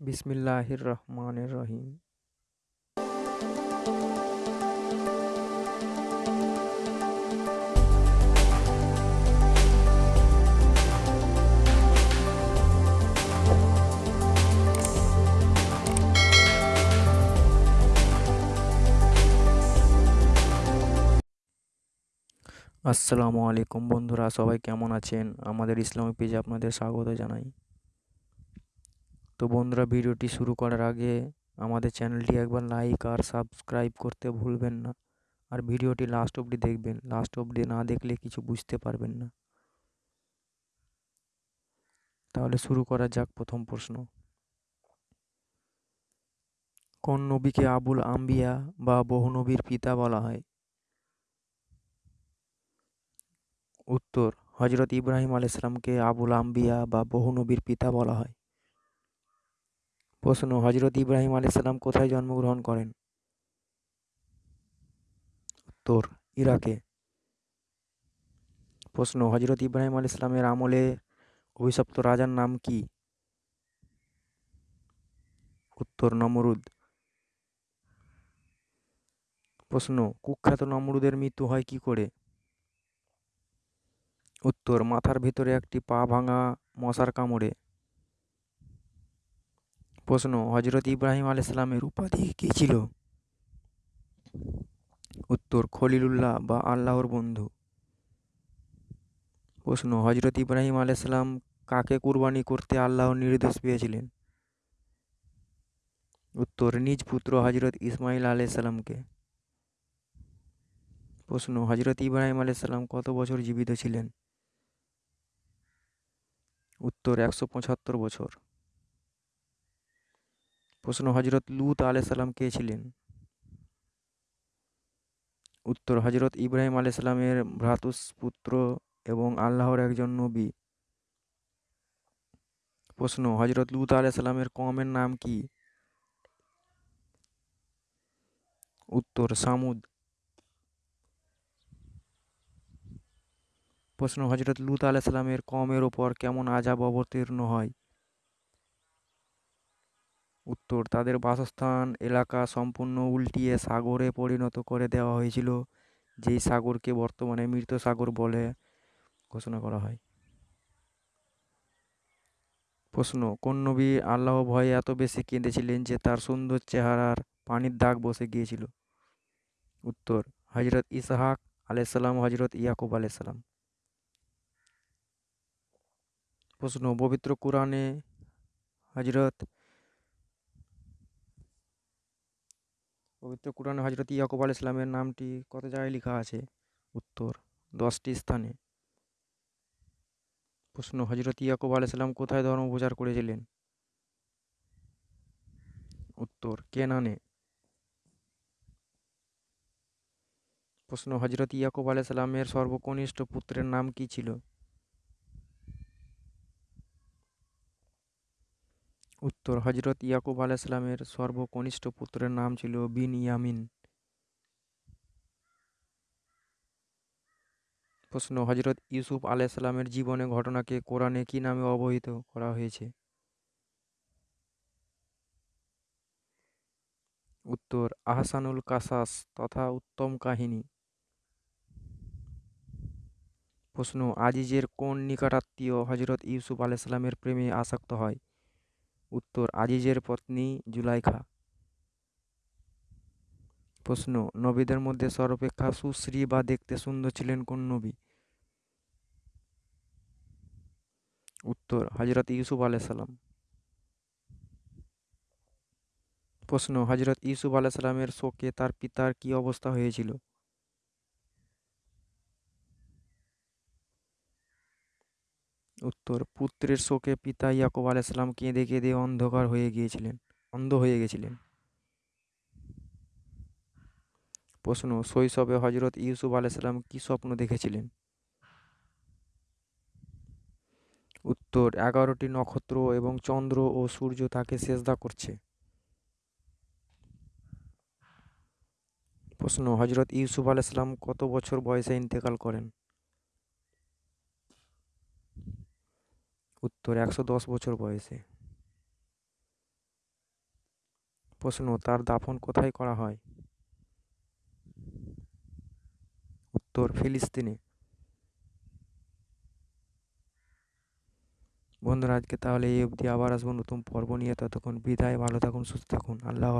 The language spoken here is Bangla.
বিসমিল্লাহির রহমানির রহিম আসসালামু আলাইকুম বন্ধুরা, সবাই কেমন আছেন? আমাদের ইসলামিক পেজে আপনাদের স্বাগত জানাই। তো বন্ধুরা ভিডিওটি শুরু করার আগে আমাদের চ্যানেলটি একবার লাইক আর সাবস্ক্রাইব করতে ভুলবেন না। আর ভিডিওটি লাস্ট অবধি দেখবেন। লাস্ট অবধি না দেখলে কিছু বুঝতে পারবেন না। তাহলে শুরু করা যাক প্রথম প্রশ্ন। কোন নবীকে আবুল আম্বিয়া বা বহু নবীর পিতা বলা হয়? উত্তর হজরত ইব্রাহিম আলাইসালামকে আবুল আম্বিয়া বা বহু নবীর পিতা বলা হয়। প্রশ্ন হজরত ইব্রাহিম আলাইসাল্লাম কোথায় জন্মগ্রহণ করেন? উত্তর, ইরাকে। প্রশ্ন হজরত ইব্রাহিম আলাইসালামের আমলে অভিশপ্ত রাজার নাম কি? উত্তর, নমরুদ। প্রশ্ন, কুখ্যাত নমরুদের মৃত্যু হয় কি করে? উত্তর, মাথার ভিতরে একটি পা ভাঙা মশার কামড়ে। প্রশ্ন হজরত ইব্রাহিম আলাইসালামের উপাধি কী ছিল? উত্তর, খলিলুল্লাহ বা আল্লাহর বন্ধু। প্রশ্ন হজরত ইব্রাহিম আলাইসালাম কাকে কুরবানি করতে আল্লাহর নির্দেশ পেয়েছিলেন? উত্তর, নিজ পুত্র হজরত ইসমাইল আলাইসাল্লামকে প্রশ্ন হজরত ইব্রাহিম আলাইসাল্লাম কত বছর জীবিত ছিলেন? উত্তর, একশো পঁচাত্তর বছর। প্রশ্ন হজরত লুত আলাইসাল্লাম কে ছিলেন? উত্তর হজরত ইব্রাহিম আলাইসাল্লামের ভ্রাতুষ্পুত্র এবং আল্লাহর একজন নবী। প্রশ্ন হজরত লুত আলাইসাল্লামের কমের নাম কি? উত্তর, সামুদ। প্রশ্ন হজরত লুত আলাইসাল্লামের কমের ওপর কেমন আজাব অবতীর্ণ হয়? উত্তর। তাদের বাসস্থান, এলাকা সম্পূর্ণ উল্টিয়ে সাগরে পরিণত করে দেওয়া হয়েছিল, যেই সাগরকে বর্তমানে মৃত সাগর বলে ঘোষণা করা হয়। প্রশ্ন, কোন নবী আল্লাহ ভয়ে এত বেশি কেঁদেছিলেন যে তার সুন্দর চেহারার পানির দাগ বসে গিয়েছিল? উত্তর হজরত ইসহাক আলাইসাল্লাম হজরত ইয়াকুব আলাইসাল্লাম প্রশ্ন, পবিত্র কোরআনে হজরত পবিত্র কোরআনে হজরত ইয়াকুব আল ইসলামের নামটি কত জায়গায় লেখা আছে? উত্তর, দশটি স্থানে। প্রশ্ন হজরত ইয়াকুব আল ইসলাম কোথায় ধর্ম প্রচার করেছিলেন? উত্তর, কেনানে। প্রশ্ন হজরত ইয়াকুব আল ইসলামের সর্বকনিষ্ঠ পুত্রের নাম কি ছিল? উত্তর হজরত ইয়াকুব আলাইসালামের সর্বকনিষ্ঠ পুত্রের নাম ছিল বিন ইয়ামিন প্রশ্ন হজরত ইউসুফ আলাইসালামের জীবনে ঘটনাকে কোরআনে কি নামে অবহিত করা হয়েছে? উত্তর, আহসানুল কাসাস তথা উত্তম কাহিনী। প্রশ্ন, আজিজের কোন নিকটাত্মীয় হজরত ইউসুফ আলাইসালামের প্রেমে আসক্ত হয়? উত্তর, আজিজের পত্নী জুলাইখা। প্রশ্ন, নবীদের মধ্যে সর্বাপেক্ষা সুশ্রী বা দেখতে সুন্দর ছিলেন কোন নবী? উত্তর হজরত ইউসুফ আলাইসাল্লাম প্রশ্ন হজরত ইউসুফ আলাইসাল্লামের শোকে তার পিতার কি অবস্থা হয়েছিল? উত্তর, পুত্রের শোকে পিতা ইয়াকুব আলাইসাল্লাম কেঁদে কেঁদে অন্ধকার হয়ে গিয়েছিলেন, অন্ধ হয়ে গেছিলেন। প্রশ্ন, শৈশবে হজরত ইউসুফ আলাইসাল্লাম কি স্বপ্ন দেখেছিলেন? উত্তর, এগারোটি নক্ষত্র এবং চন্দ্র ও সূর্য তাকে সেজদা করছে। প্রশ্ন হজরত ইউসুফ আলাইসাল্লাম কত বছর বয়সে ইন্তেকাল করেন? উত্তর, একশো দশ বছর বয়সে। প্রশ্ন, তার দাফন কোথায় করা হয়? উত্তর, ফিলিস্তিনে। বন্ধুরা, আজকে তাহলে এই অবধি। আবার আসব নতুন পর্ব নিয়ে। ততক্ষণ বিদায়, ভালো থাকুন, সুস্থ থাকুন। আল্লাহ